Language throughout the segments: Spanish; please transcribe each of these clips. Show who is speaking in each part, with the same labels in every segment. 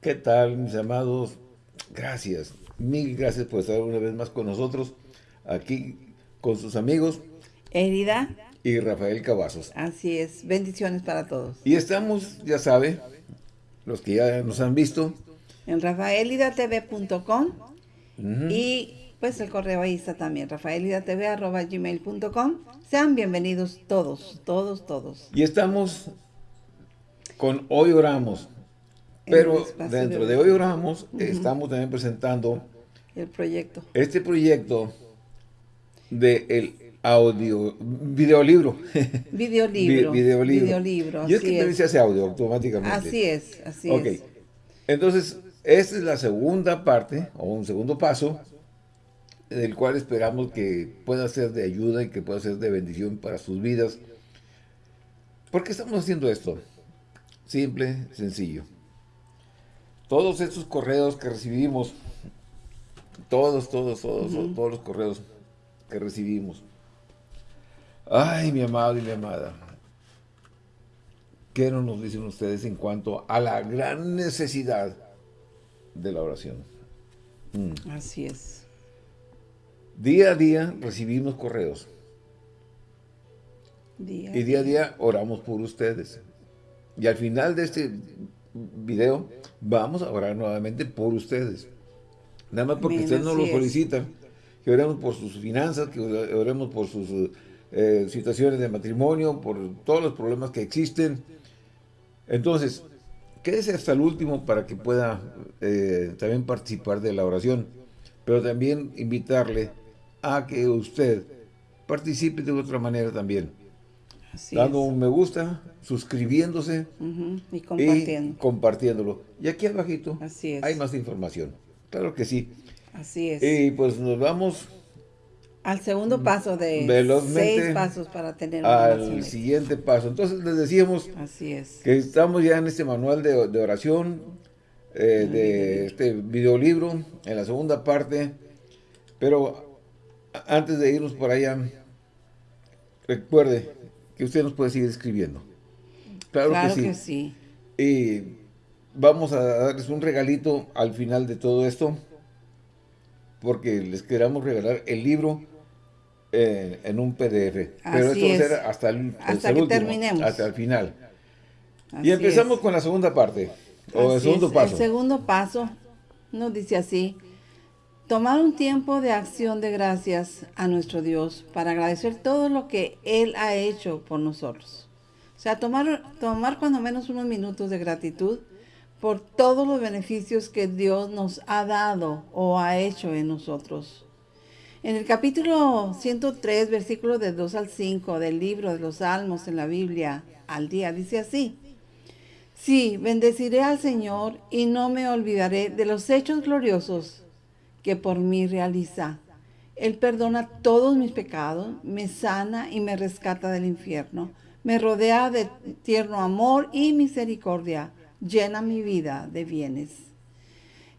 Speaker 1: ¿Qué tal, mis amados? Gracias, mil gracias por estar una vez más con nosotros, aquí con sus amigos.
Speaker 2: Herida.
Speaker 1: Y Rafael Cavazos.
Speaker 2: Así es, bendiciones para todos.
Speaker 1: Y estamos, ya sabe, los que ya nos han visto.
Speaker 2: En rafaelidatv.com y pues el correo ahí está también, rafaelidatv.gmail.com. Sean bienvenidos todos, todos, todos.
Speaker 1: Y estamos con Hoy Oramos. Pero dentro de, Hoy Oramos estamos también presentando
Speaker 2: el proyecto.
Speaker 1: Este proyecto de el audio, videolibro.
Speaker 2: Videolibro.
Speaker 1: videolibro.
Speaker 2: videolibro.
Speaker 1: Y es que se hace audio automáticamente.
Speaker 2: Así es, así es.
Speaker 1: Entonces, esta es la segunda parte, o un segundo paso, del cual esperamos que pueda ser de ayuda y que pueda ser de bendición para sus vidas. ¿Por qué estamos haciendo esto? Simple, sencillo. Todos estos correos que recibimos, todos, todos, todos, todos los correos que recibimos. Ay, mi amado y mi amada. ¿Qué no nos dicen ustedes en cuanto a la gran necesidad de la oración?
Speaker 2: Mm. Así es.
Speaker 1: Día a día recibimos correos. y día a día oramos por ustedes. Y al final de este video vamos a orar nuevamente por ustedes. Nada más porque ustedes nos lo solicitan. Que oremos por sus finanzas, que oremos por sus eh, situaciones de matrimonio, por todos los problemas que existen. Entonces, quédese hasta el último para que pueda eh, también participar de la oración. Pero también invitarle a que usted participe de otra manera también. Dando un me gusta, suscribiéndose
Speaker 2: y, compartiendo.
Speaker 1: compartiéndolo. Y aquí abajito hay más información. Claro que sí.
Speaker 2: Así es.
Speaker 1: Y pues nos vamos...
Speaker 2: Al segundo paso de seis pasos para tener
Speaker 1: una Al siguiente paso. Entonces les decíamos
Speaker 2: Así es.
Speaker 1: que estamos ya en este manual de, oración, eh, de este videolibro, en la segunda parte. Pero antes de irnos por allá, recuerde que usted nos puede seguir escribiendo. Claro, que, sí. Y vamos a darles un regalito al final de todo esto, porque les queramos regalar el libro eh, en un PDF. Pero esto va a ser hasta el,
Speaker 2: hasta que terminemos.
Speaker 1: Hasta el final. y empezamos con la segunda parte, o el segundo paso.
Speaker 2: El segundo paso nos dice así, tomar un tiempo de acción de gracias a nuestro Dios para agradecer todo lo que Él ha hecho por nosotros. O sea, tomar, tomar cuando menos unos minutos de gratitud por todos los beneficios que Dios nos ha dado o ha hecho en nosotros. En el capítulo 103, versículos de 2 al 5 del libro de los Salmos en la Biblia al día, dice así. Sí, bendeciré al Señor y no me olvidaré de los hechos gloriosos que por mí realiza. Él perdona todos mis pecados, me sana y me rescata del infierno me rodea de tierno amor y misericordia, llena mi vida de bienes.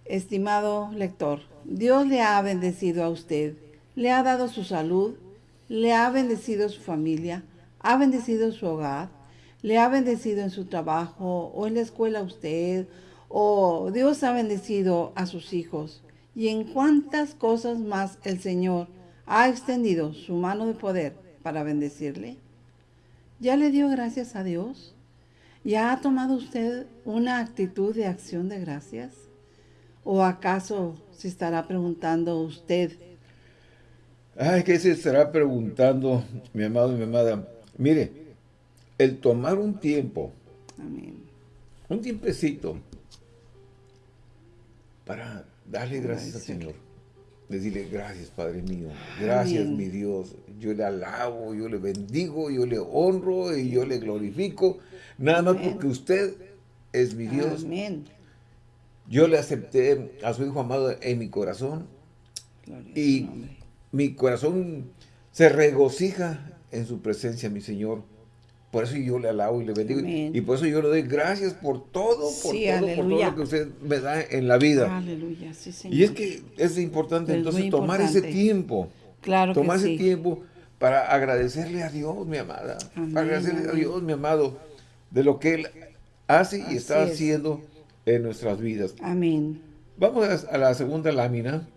Speaker 2: Estimado lector, Dios le ha bendecido a usted, le ha dado su salud, le ha bendecido su familia, ha bendecido su hogar, le ha bendecido en su trabajo o en la escuela a usted, o Dios ha bendecido a sus hijos. Y en cuántas cosas más el Señor ha extendido su mano de poder para bendecirle. ¿Ya le dio gracias a Dios? ¿Ya ha tomado usted una actitud de acción de gracias? ¿O acaso se estará preguntando usted?
Speaker 1: Ay, ¿qué se estará preguntando, mi amado y mi amada? Mire, el tomar un tiempo, un tiempecito, para darle gracias al Señor. Decirle gracias Padre mío, gracias mi Dios, yo le alabo, yo le bendigo, yo le honro y yo le glorifico, nada más porque usted es mi Dios. Yo le acepté a su Hijo amado en mi corazón. Y mi corazón se regocija en su presencia, mi Señor. Por eso yo le alabo y le bendigo. Y por eso yo le doy gracias por todo, por todo, por todo lo que usted me da en la vida.
Speaker 2: Aleluya, sí, Señor.
Speaker 1: Y es que es importante entonces tomar ese tiempo.
Speaker 2: Claro
Speaker 1: Tomar
Speaker 2: ese
Speaker 1: tiempo para agradecerle a Dios, mi amada. para agradecerle a Dios, mi amado, de lo que Él hace y está haciendo en nuestras vidas.
Speaker 2: Amén.
Speaker 1: Vamos a la segunda lámina.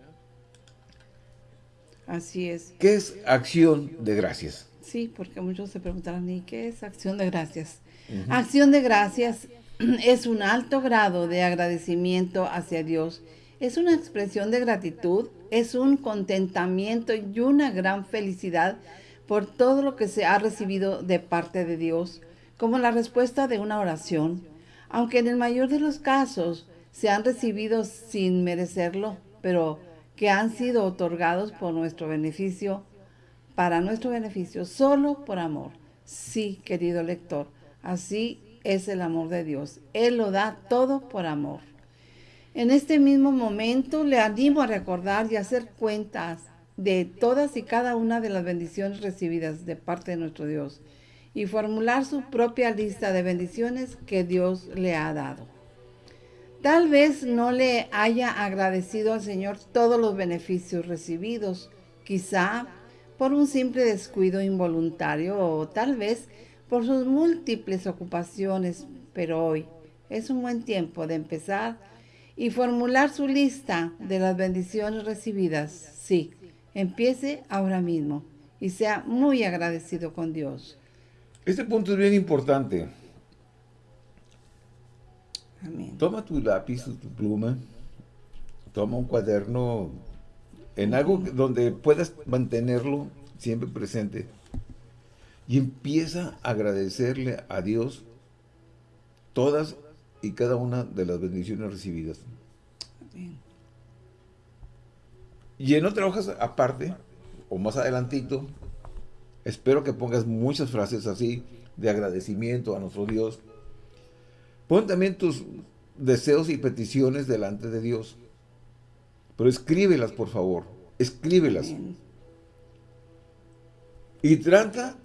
Speaker 2: Así es.
Speaker 1: ¿Qué es acción de gracias?
Speaker 2: Sí, porque muchos se preguntarán, ¿y qué es acción de gracias? Acción de gracias es un alto grado de agradecimiento hacia Dios. Es una expresión de gratitud, es un contentamiento y una gran felicidad por todo lo que se ha recibido de parte de Dios, como la respuesta de una oración, aunque en el mayor de los casos se han recibido sin merecerlo, pero que han sido otorgados por nuestro beneficio, para nuestro beneficio, solo por amor. Sí, querido lector, así es el amor de Dios. Él lo da todo por amor. En este mismo momento le animo a recordar y hacer cuentas de todas y cada una de las bendiciones recibidas de parte de nuestro Dios y formular su propia lista de bendiciones que Dios le ha dado. Tal vez no le haya agradecido al Señor todos los beneficios recibidos, quizá por un simple descuido involuntario o tal vez por sus múltiples ocupaciones, pero hoy es un buen tiempo de empezar y formular su lista de las bendiciones recibidas. Sí, empiece ahora mismo y sea muy agradecido con Dios.
Speaker 1: Este punto es bien importante. Toma tu lápiz, tu pluma, toma un cuaderno en algo donde puedas mantenerlo siempre presente y empieza a agradecerle a Dios todas y cada una de las bendiciones recibidas. Y en otra hoja aparte, o más adelantito, espero que pongas muchas frases así de agradecimiento a nuestro Dios Pon también tus deseos y peticiones delante de Dios. Pero escríbelas, por favor. Escríbelas. Y trata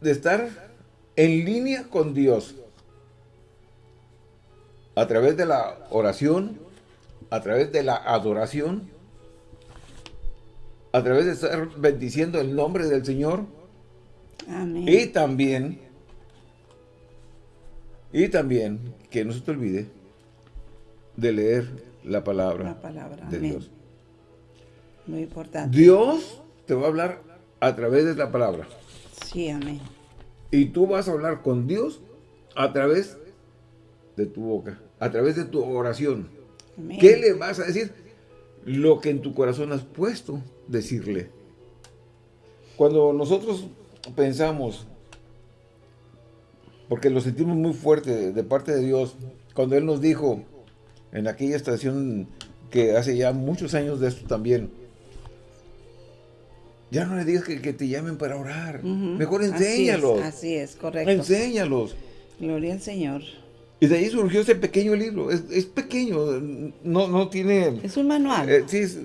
Speaker 1: de estar en línea con Dios. A través de la oración, a través de la adoración, a través de estar bendiciendo el nombre del Señor.
Speaker 2: Amén.
Speaker 1: Y también y también que no se te olvide de leer la palabra, de Dios.
Speaker 2: Muy importante.
Speaker 1: Dios te va a hablar a través de la palabra.
Speaker 2: Sí, amén.
Speaker 1: Y tú vas a hablar con Dios a través de tu boca, a través de tu oración. ¿Qué le vas a decir? Lo que en tu corazón has puesto decirle. Cuando nosotros pensamos porque lo sentimos muy fuerte de parte de Dios. Cuando Él nos dijo en aquella estación que hace ya muchos años de esto también, ya no le digas que, te llamen para orar. Mejor enséñalos.
Speaker 2: Así es, correcto.
Speaker 1: Enséñalos.
Speaker 2: Gloria al Señor.
Speaker 1: Y de ahí surgió ese pequeño libro. Es, pequeño, no, no tiene...
Speaker 2: Es un manual.
Speaker 1: Eh, sí, es,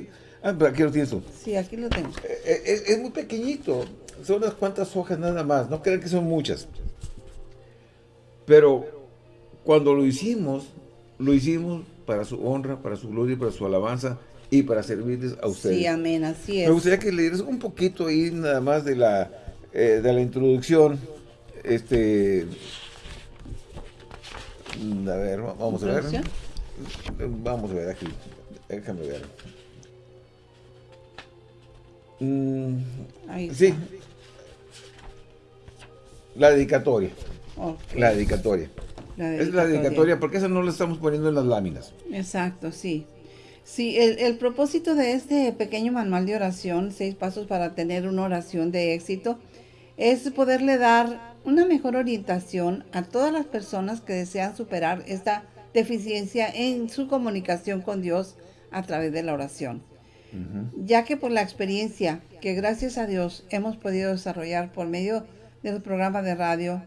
Speaker 1: ah, aquí lo tienes tú.
Speaker 2: Sí, aquí lo tengo.
Speaker 1: Eh, eh, es, es, muy pequeñito. Son unas cuantas hojas nada más. No crean que son muchas. Pero cuando lo hicimos, lo hicimos para su honra, para su gloria, para su alabanza y para servirles a ustedes.
Speaker 2: Sí, amén, así es.
Speaker 1: Me gustaría que leyeras un poquito ahí nada más de la, eh, de la introducción. Este, a ver, vamos a ver. Vamos a ver aquí. Déjame ver. Mm, sí. La dedicatoria. La dedicatoria. Es la dedicatoria, porque esa no la estamos poniendo en las láminas.
Speaker 2: Exacto, sí. Sí, el, propósito de este pequeño manual de oración, seis pasos para tener una oración de éxito, es poderle dar una mejor orientación a todas las personas que desean superar esta deficiencia en su comunicación con Dios a través de la oración. Ya que por la experiencia que gracias a Dios hemos podido desarrollar por medio del programa de radio,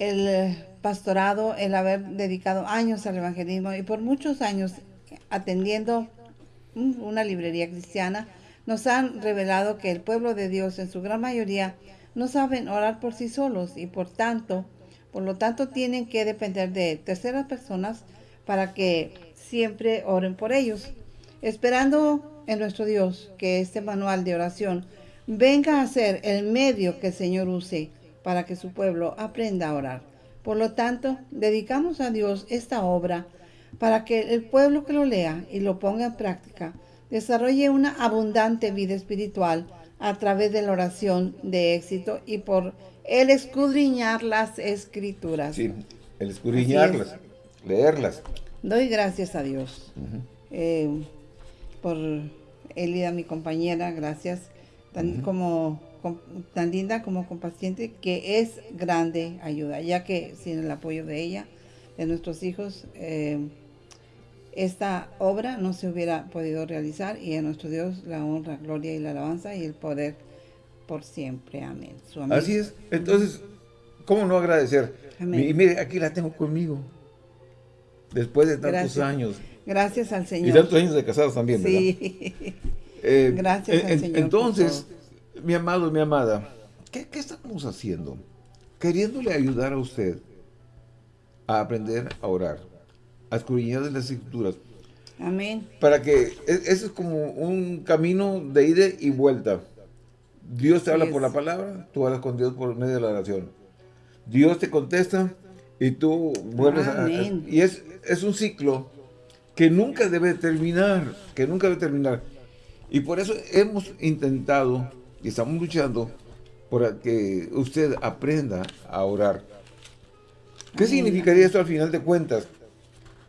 Speaker 2: el eh, pastorado, el haber dedicado años al evangelismo y por muchos años atendiendo una librería cristiana, nos han revelado que el pueblo de Dios en su gran mayoría no saben orar por sí solos y por tanto, por lo tanto tienen que depender de terceras personas para que siempre oren por ellos, esperando en nuestro Dios que este manual de oración venga a ser el medio que el Señor use para que su pueblo aprenda a orar. Por lo tanto, dedicamos a Dios esta obra para que el pueblo que lo lea y lo ponga en práctica desarrolle una abundante vida espiritual a través de la oración de éxito y por el escudriñar las escrituras.
Speaker 1: Sí, el escudriñarlas, leerlas.
Speaker 2: Doy gracias a Dios eh, por Elida, mi compañera, gracias, tan, como, tan linda como compaciente, que es grande ayuda, ya que sin el apoyo de ella, de nuestros hijos, eh, esta obra no se hubiera podido realizar y a nuestro Dios la honra, gloria y la alabanza y el poder por siempre. Amén.
Speaker 1: Así es. Entonces, ¿cómo no agradecer? Y mire, aquí la tengo conmigo. Después de tantos años.
Speaker 2: Gracias al Señor.
Speaker 1: Y tantos años de casados también, ¿verdad? Sí.
Speaker 2: Eh, Gracias al Señor.
Speaker 1: Entonces, mi amado, mi amada, ¿qué, ¿qué estamos haciendo? Queriéndole ayudar a usted a aprender a orar a escudriñar de las escrituras.
Speaker 2: Amén.
Speaker 1: Para que, e, ese es como un camino de ida y vuelta. Dios te habla por la palabra, tú hablas con Dios por medio de la oración. Dios te contesta y tú vuelves a, Y es, es un ciclo que nunca debe terminar, que nunca debe terminar. Y por eso hemos intentado y estamos luchando por que usted aprenda a orar. ¿Qué significaría esto al final de cuentas?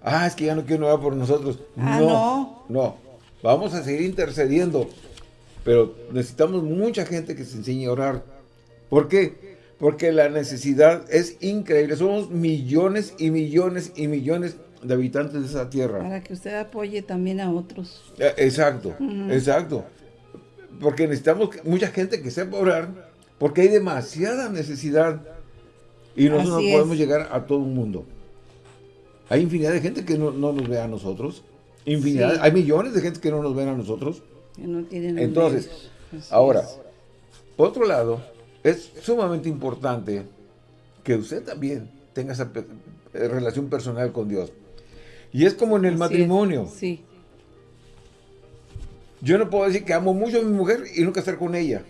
Speaker 1: ah, es que ya no quiero orar por nosotros.
Speaker 2: Ah,
Speaker 1: no, no, vamos a seguir intercediendo, pero necesitamos mucha gente que se enseñe a orar. ¿Por qué? Porque la necesidad es increíble. Somos millones y millones y millones de habitantes de esa tierra.
Speaker 2: Para que usted apoye también a otros.
Speaker 1: Eh, exacto, exacto. Porque necesitamos mucha gente que sepa orar, porque hay demasiada necesidad y nosotros no podemos llegar a todo el mundo. Hay infinidad de gente que no, nos ve a nosotros. Infinidad, hay millones de gente que no nos ven a nosotros.
Speaker 2: no tienen
Speaker 1: Entonces, ahora, por otro lado, es sumamente importante que usted también tenga esa eh, relación personal con Dios. Y es como en el matrimonio.
Speaker 2: Sí.
Speaker 1: Yo no puedo decir que amo mucho a mi mujer y nunca estar con ella.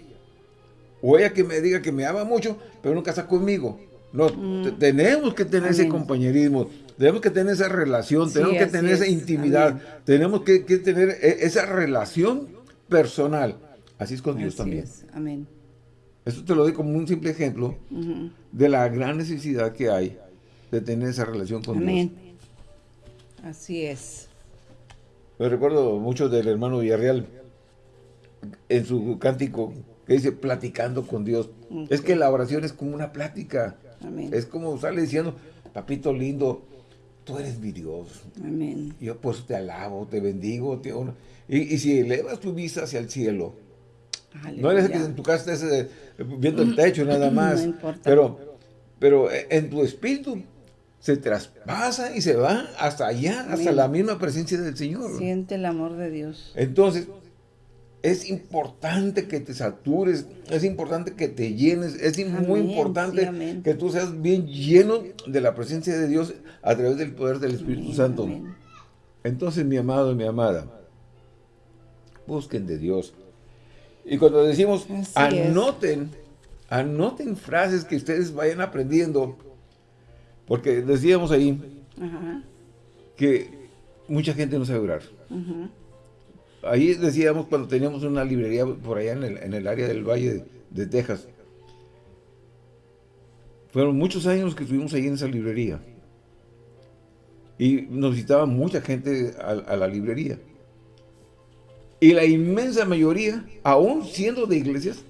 Speaker 1: O ella que me diga que me ama mucho, pero nunca está conmigo. No, mm. tenemos que tener ese compañerismo, tenemos que tener esa relación, tenemos que tener esa intimidad, tenemos que, tener e, esa relación personal. Así es con Dios también.
Speaker 2: Amén.
Speaker 1: Esto te lo doy como un simple ejemplo de la gran necesidad que hay de tener esa relación con Amén.
Speaker 2: Así es.
Speaker 1: Me recuerdo mucho del hermano Villarreal en su cántico que dice platicando con Dios. Es que la oración es como una plática. Es como sale diciendo, papito lindo, tú eres mi Dios.
Speaker 2: Amén.
Speaker 1: Yo pues te alabo, te bendigo. Te Y, si elevas tu vista hacia el cielo, no es que en tu casa estés viendo el techo nada más, pero, pero eh, en tu espíritu se traspasa y se va hasta allá, hasta la misma presencia del Señor.
Speaker 2: Siente el amor de Dios.
Speaker 1: Entonces, es importante que te satures, es importante que te llenes, es muy importante que tú seas bien lleno de la presencia de Dios a través del poder del Espíritu Santo. Entonces, mi amado y mi amada, busquen de Dios. Y cuando decimos, anoten, anoten frases que ustedes vayan aprendiendo, porque decíamos ahí que mucha gente no sabe orar. Ahí decíamos cuando teníamos una librería por allá en el, área del Valle de, Texas. Fueron muchos años que estuvimos ahí en esa librería. Y nos visitaba mucha gente a, la librería. Y la inmensa mayoría, aún siendo de iglesias,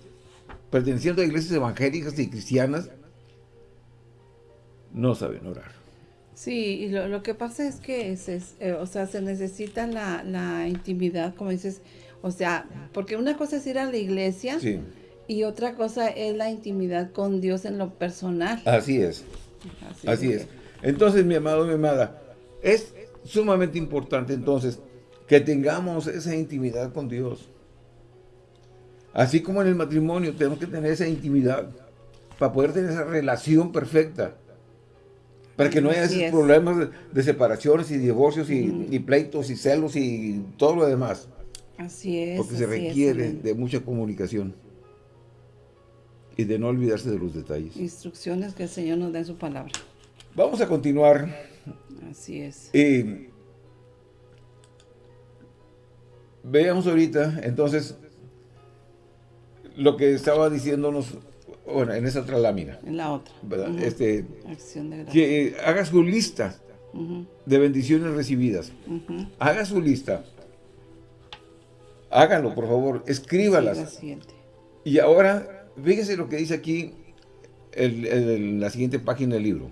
Speaker 1: perteneciendo a iglesias evangélicas y cristianas, no saben orar.
Speaker 2: Sí, y lo, que pasa es que, es, eh, o sea, se necesita la, intimidad, como dices, o sea, porque una cosa es ir a la iglesia y otra cosa es la intimidad con Dios en lo personal.
Speaker 1: Así es, así, es. Entonces, mi amado, mi amada, es sumamente importante entonces que tengamos esa intimidad con Dios. Así como en el matrimonio tenemos que tener esa intimidad para poder tener esa relación perfecta. Para que no haya esos problemas de, separaciones y divorcios y, pleitos y celos y todo lo demás.
Speaker 2: Así es.
Speaker 1: Porque se requiere de mucha comunicación. Y de no olvidarse de los detalles.
Speaker 2: Instrucciones que el Señor nos da en su palabra.
Speaker 1: Vamos a continuar
Speaker 2: Así es.
Speaker 1: Y veamos ahorita, entonces, lo que estaba diciéndonos, bueno, en esa otra lámina.
Speaker 2: En la otra.
Speaker 1: este, que haga su lista de bendiciones recibidas. Haga su lista. Háganlo, por favor. Escríbalas. y ahora, fíjese lo que dice aquí en la siguiente página del libro.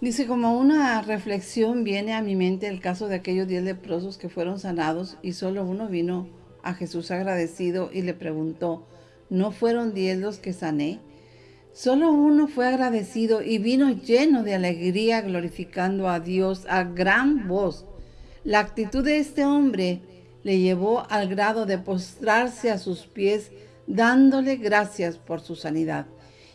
Speaker 2: Dice, como una reflexión viene a mi mente el caso de aquellos diez leprosos que fueron sanados y solo uno vino a Jesús agradecido y le preguntó, ¿no fueron diez los que sané? Solo uno fue agradecido y vino lleno de alegría glorificando a Dios a gran voz. La actitud de este hombre le llevó al grado de postrarse a sus pies dándole gracias por su sanidad.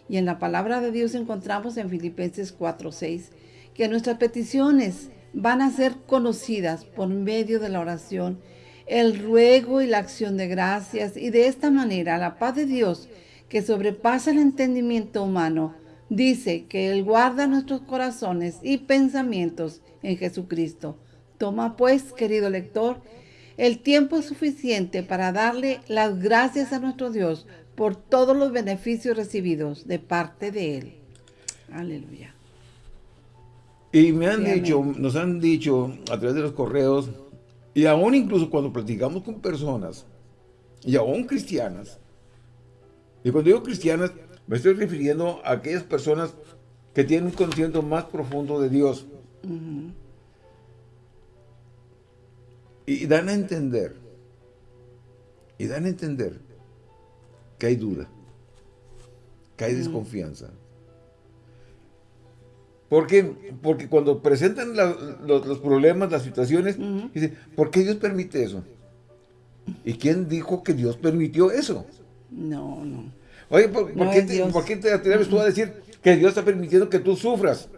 Speaker 2: Y en la palabra de Dios encontramos en Filipenses 4:6 que nuestras peticiones van a ser conocidas por medio de la oración, el ruego y la acción de gracias. Y de esta manera la paz de Dios, que sobrepasa el entendimiento humano, dice que Él guarda nuestros corazones y pensamientos en Jesucristo. Toma pues, querido lector, el tiempo suficiente para darle las gracias a nuestro Dios por todos los beneficios recibidos de parte de Él. Aleluya.
Speaker 1: Y me han dicho, nos han dicho a través de los correos, y aún incluso cuando platicamos con personas, y aún cristianas, y cuando digo cristianas, me estoy refiriendo a aquellas personas que tienen un conocimiento más profundo de Dios. y dan a entender, y dan a entender que hay duda, que hay desconfianza. Porque cuando presentan los, problemas, las situaciones, dicen, ¿por qué Dios permite eso? ¿Y quién dijo que Dios permitió eso?
Speaker 2: No, no.
Speaker 1: Oye, ¿por, qué, te, atreves tú a decir que Dios está permitiendo que tú sufras?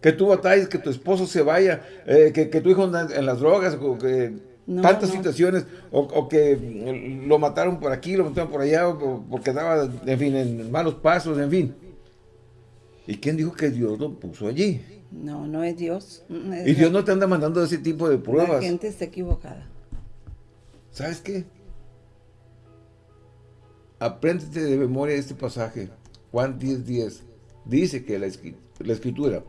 Speaker 1: Que tú batalles, que tu esposo se vaya, eh, que, tu hijo anda en las drogas, o que tantas situaciones, o, que lo mataron por aquí, lo mataron por allá, o porque andaba, en fin, en malos pasos, en fin. ¿Y quién dijo que Dios lo puso allí?
Speaker 2: No, no es Dios.
Speaker 1: y Dios no te anda mandando ese tipo de pruebas.
Speaker 2: La gente está equivocada.
Speaker 1: ¿Sabes qué? Apréndete de memoria este pasaje. Juan 10, 10. Dice que la, escritura,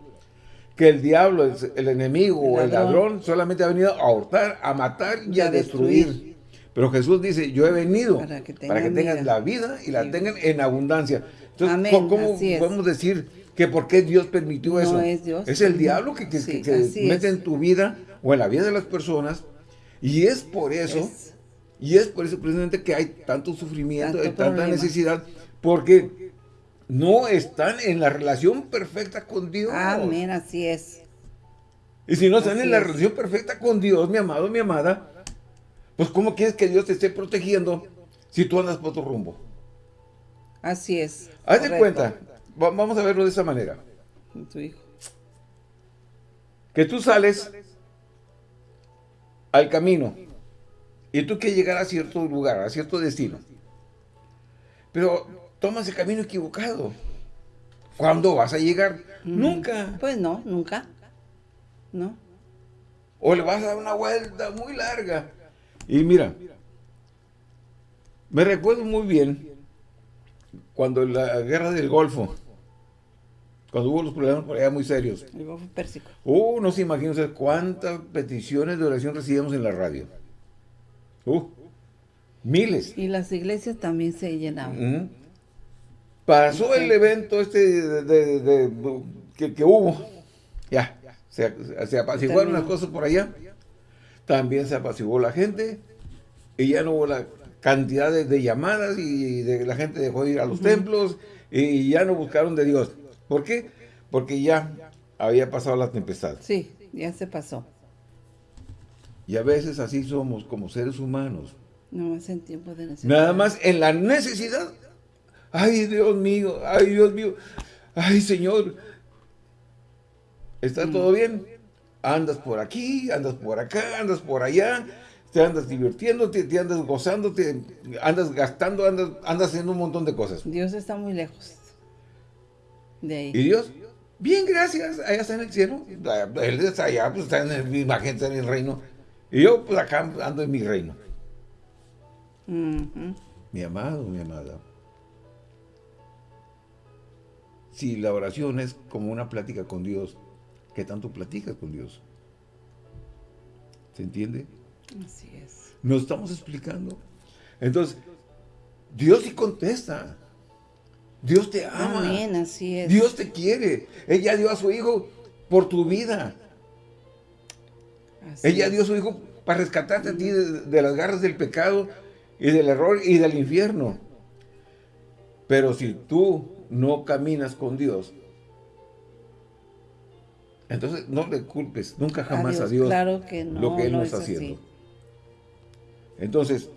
Speaker 1: que el diablo, el, enemigo o el ladrón solamente ha venido a hurtar, a matar y, a, destruir. Pero Jesús dice, yo he venido para que tengan, la vida y la tengan en abundancia. Entonces, ¿cómo podemos decir que por qué Dios permitió eso?
Speaker 2: es Dios.
Speaker 1: Es el diablo que, mete en tu vida o en la vida de las personas. Y es por eso, y es por eso precisamente que hay tanto sufrimiento, y tanta necesidad, porque no están en la relación perfecta con Dios.
Speaker 2: Amén, así es.
Speaker 1: Y si no están en la relación perfecta con Dios, mi amado, mi amada, pues ¿cómo quieres que Dios te esté protegiendo si tú andas por otro rumbo?
Speaker 2: Así es.
Speaker 1: Haz de cuenta, vamos a verlo de esa manera.
Speaker 2: Tu hijo.
Speaker 1: Que tú sales al camino y tú quieres llegar a cierto lugar, a cierto destino. Pero tomas el camino equivocado. ¿Cuándo vas a llegar? Mm, nunca.
Speaker 2: Pues no, nunca. No.
Speaker 1: O le vas a dar una vuelta muy larga. Y mira, me recuerdo muy bien cuando la guerra del Golfo, cuando hubo los problemas por allá muy serios.
Speaker 2: El Golfo Pérsico.
Speaker 1: Uh, no se imaginan cuántas peticiones de oración recibimos en la radio. Uh, miles.
Speaker 2: Y las iglesias también se llenaban.
Speaker 1: Pasó el evento este de, que, hubo. Ya, se, se apaciguaron las cosas por allá. También se apaciguó la gente. Y ya no hubo la cantidad de, llamadas y de la gente dejó de ir a los templos y ya no buscaron de Dios. ¿Por qué? Porque ya había pasado la tempestad.
Speaker 2: Sí, ya se pasó.
Speaker 1: Y a veces así somos como seres humanos.
Speaker 2: No, es en tiempo de
Speaker 1: necesidad. Nada más en la necesidad. Ay, Dios mío, ay, Dios mío, ay, Señor. ¿Está todo bien? Andas por aquí, andas por acá, andas por allá te andas divirtiéndote, te andas gozándote, andas gastando, andas, andas haciendo un montón de cosas.
Speaker 2: Dios está muy lejos de ahí.
Speaker 1: ¿Y Dios? Bien, gracias. Allá está en el cielo. Él está allá, pues está en mi imagen, está en el reino. Y yo, pues acá ando en mi reino. Mi amado, mi amada. Si la oración es como una plática con Dios, ¿qué tanto platicas con Dios? ¿Se entiende?
Speaker 2: Así es.
Speaker 1: Nos estamos explicando. Entonces, Dios sí contesta. Dios te ama.
Speaker 2: Amén, así es.
Speaker 1: Dios te quiere. Ella dio a su hijo por tu vida. Ella dio a su hijo para rescatarte a ti de, las garras del pecado y del error y del infierno. Pero si tú no caminas con Dios, entonces no le culpes nunca jamás a Dios,
Speaker 2: claro que no,
Speaker 1: lo que Él no, está haciendo. Entonces,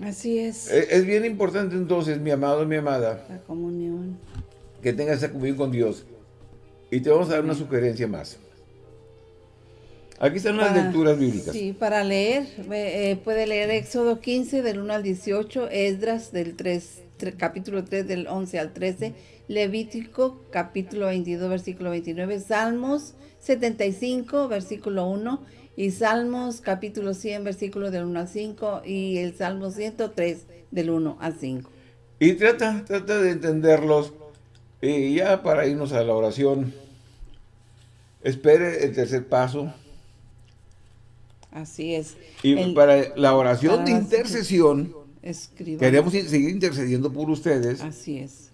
Speaker 2: Así es.
Speaker 1: E, es. bien importante entonces, mi amado, mi amada.
Speaker 2: La comunión.
Speaker 1: Que tengas esa comunión con Dios. Y te vamos a dar una sugerencia más. Aquí están las lecturas bíblicas.
Speaker 2: Sí, para leer, eh, puede leer Éxodo 15 del 1 al 18, Esdras del 3, capítulo 3 del 11 al 13, Levítico capítulo 22 versículo 29, Salmos 75 versículo 1 y Salmos capítulo 100, versículo del 1 al 5 y el Salmo 103 del 1 al 5.
Speaker 1: Y trata, trata de entenderlos y ya para irnos a la oración, espere el tercer paso.
Speaker 2: Así es.
Speaker 1: Y para la oración de intercesión, queremos seguir intercediendo por ustedes.
Speaker 2: Así es.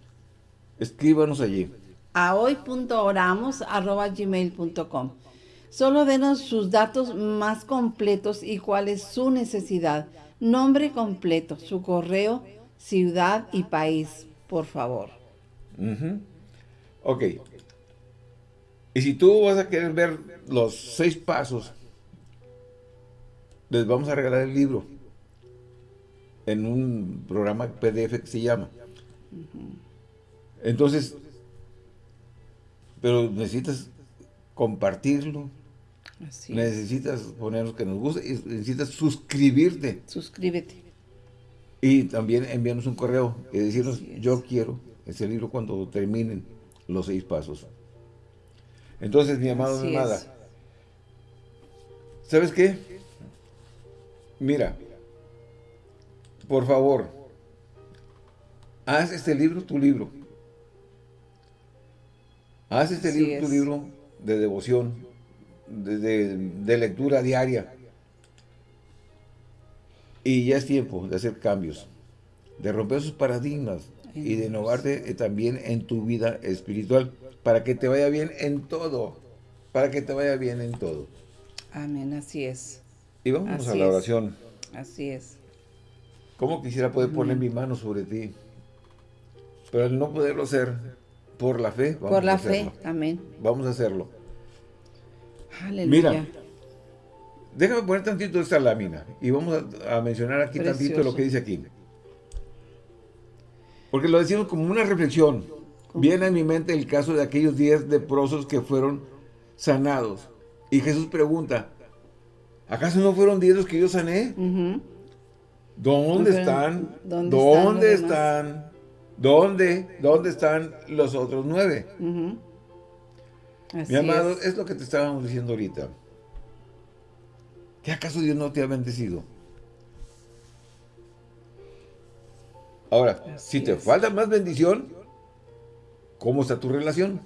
Speaker 1: Escríbanos allí.
Speaker 2: A hoy.oramos arroba gmail.com. Solo denos sus datos más completos y cuál es su necesidad. Nombre completo, su correo, ciudad y país, por favor.
Speaker 1: Ok. Y si tú vas a querer ver los seis pasos, les vamos a regalar el libro en un programa PDF que se llama. Entonces, pero necesitas compartirlo, necesitas poner lo que nos gusta y necesitas suscribirte.
Speaker 2: Suscríbete.
Speaker 1: Y también enviarnos un correo y decirnos, yo quiero ese libro cuando terminen los seis pasos. Entonces, mi amado, mi amada, ¿sabes qué? Mira, por favor, haz este libro tu libro. Haz este libro tu libro de devoción, de, lectura diaria. Y ya es tiempo de hacer cambios, de romper sus paradigmas y de innovarte eh, también en tu vida espiritual, para que te vaya bien en todo, para que te vaya bien en todo.
Speaker 2: Amén, así es.
Speaker 1: Y vamos a la oración.
Speaker 2: Así es.
Speaker 1: ¿Cómo quisiera poder poner mi mano sobre ti? Pero al no poderlo hacer, por la fe,
Speaker 2: Por la fe, amén.
Speaker 1: Vamos a hacerlo. Mira, déjame poner tantito esta lámina y vamos a, mencionar aquí tantito lo que dice aquí. Porque lo decimos como una reflexión. Viene a mi mente el caso de aquellos diez leprosos que fueron sanados. Y Jesús pregunta, ¿acaso no fueron diez los que yo sané? ¿Dónde están? ¿Dónde, están? ¿Dónde? ¿Dónde están los otros nueve? Mi amado, es. lo que te estábamos diciendo ahorita. ¿Qué acaso Dios no te ha bendecido? Ahora, si te falta más bendición, ¿cómo está tu relación?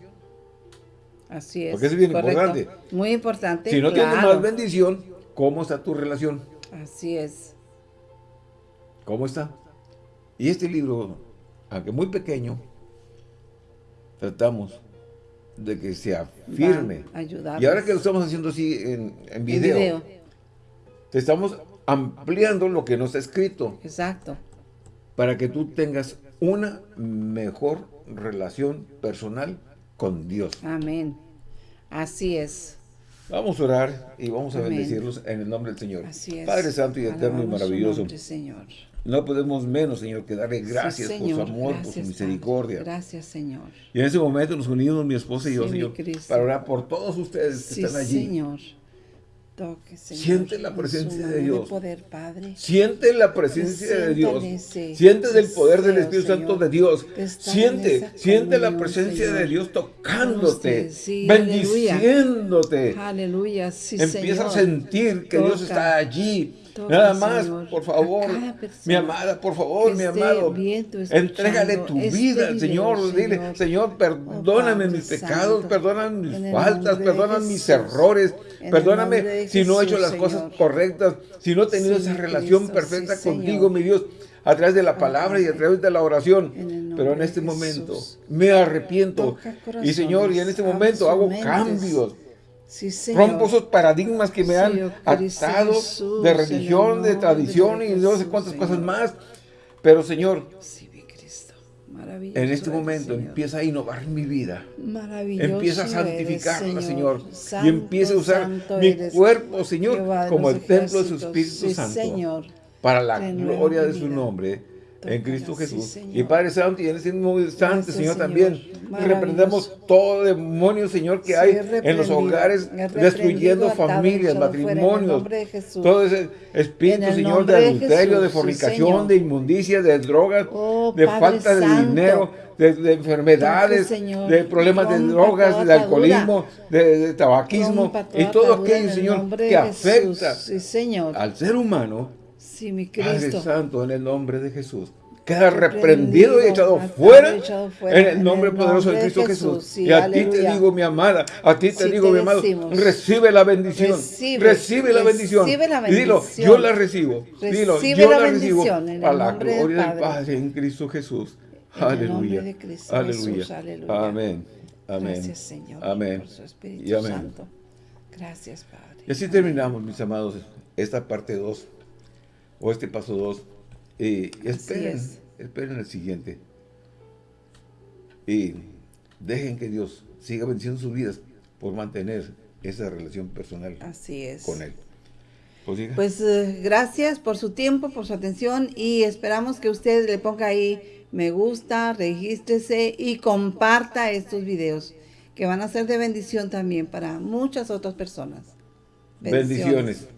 Speaker 2: Así es.
Speaker 1: Porque es bien importante.
Speaker 2: Muy importante.
Speaker 1: Si no tienes más bendición, ¿cómo está tu relación?
Speaker 2: Así es.
Speaker 1: ¿Cómo está? Y este libro, aunque muy pequeño, tratamos de que sea firme. Y ahora que lo estamos haciendo así en, video, te estamos ampliando lo que no está escrito.
Speaker 2: Exacto.
Speaker 1: Para que tú tengas una mejor relación personal con Dios.
Speaker 2: Amén. Así es.
Speaker 1: Vamos a orar y vamos a bendecirlos en el nombre del Señor.
Speaker 2: Así es.
Speaker 1: Padre Santo y Eterno y maravilloso.
Speaker 2: Señor.
Speaker 1: No podemos menos, Señor, que darle gracias por su amor, por su misericordia.
Speaker 2: Gracias, Señor.
Speaker 1: Y en ese momento nos unimos, mi esposa y yo, Señor, para orar por todos ustedes que están allí.
Speaker 2: Señor. Toque, Señor,
Speaker 1: Siente la presencia de Dios.
Speaker 2: Poder, Padre.
Speaker 1: Siente la presencia de Dios. Siente el poder del Espíritu Santo de Dios. Siente, siente la presencia de Dios tocándote, bendiciéndote.
Speaker 2: Aleluya,
Speaker 1: Empieza a sentir que Dios está allí Nada más, por favor, mi amada, por favor, mi amado, entrégale tu este vida Señor, dile, Señor, oh, perdóname mis pecados, perdóname mis faltas, perdóname mis errores, perdóname si no he hecho las cosas correctas, si no he tenido esa relación perfecta contigo, mi Dios, a través de la palabra y a través de la oración. Pero en este momento me arrepiento. Y Señor, y en este momento hago cambios Rompo esos paradigmas que me han atado de religión, de tradición y no sé cuántas cosas más. Pero Señor, en este momento empieza a innovar mi vida. Empieza a santificarla, Señor. y empieza a usar mi cuerpo, Señor, como el templo de su Espíritu Santo. Para la gloria de su nombre en Cristo Jesús. y Padre Santo, y en ese mismo instante, Señor, también. Reprendemos todo demonio, Señor, que hay en los hogares, destruyendo familias, matrimonios, todo ese espíritu, Señor, de adulterio, de fornicación, de inmundicia, de drogas, oh, de falta de dinero, de, enfermedades, de problemas de drogas, de alcoholismo, de, tabaquismo, y todo aquello, Señor, que afecta al ser humano,
Speaker 2: Sí, mi
Speaker 1: Padre Santo, en el nombre de Jesús. Queda reprendido y echado fuera, en el nombre poderoso de Cristo Jesús. y a ti te digo, mi amada, a ti te digo, mi amado, recibe la bendición. Recibe, la bendición. y dilo, yo la recibo. Dilo, yo la, recibo. A la gloria del Padre en Cristo Jesús. aleluya. aleluya. Amén. Amén.
Speaker 2: Gracias, Señor.
Speaker 1: Amén.
Speaker 2: Por su Espíritu Santo. Gracias, Padre.
Speaker 1: Y así terminamos, mis amados, esta parte 2 o este paso 2. Y esperen, esperen el siguiente. Y dejen que Dios siga venciendo sus vidas por mantener esa relación personal
Speaker 2: Así es.
Speaker 1: con Él.
Speaker 2: Pues, pues eh, gracias por su tiempo, por su atención y esperamos que usted le ponga ahí me gusta, regístrese y comparta estos videos que van a ser de bendición también para muchas otras personas.
Speaker 1: Bendiciones.